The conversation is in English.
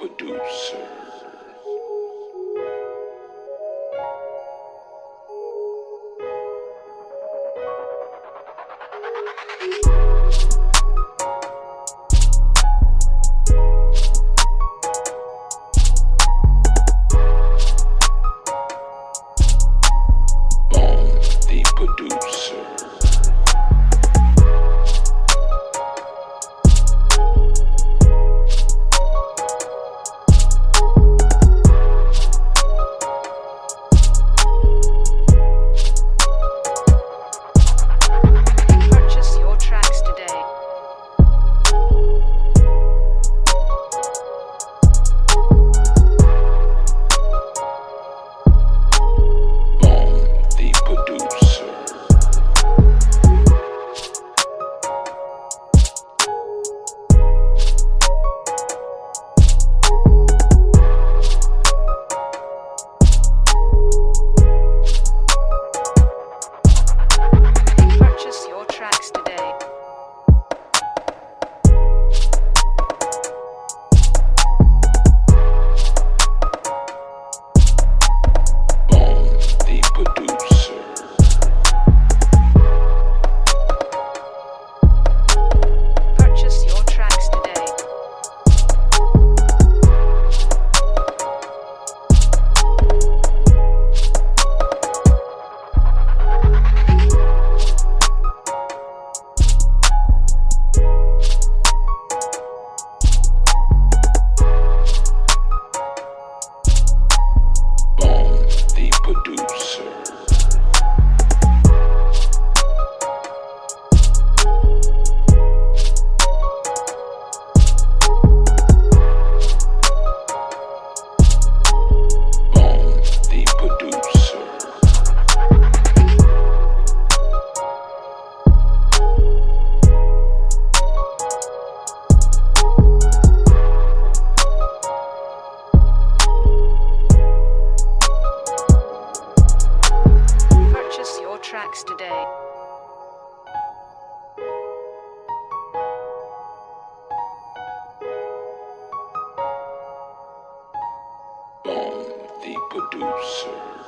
producer. Producer.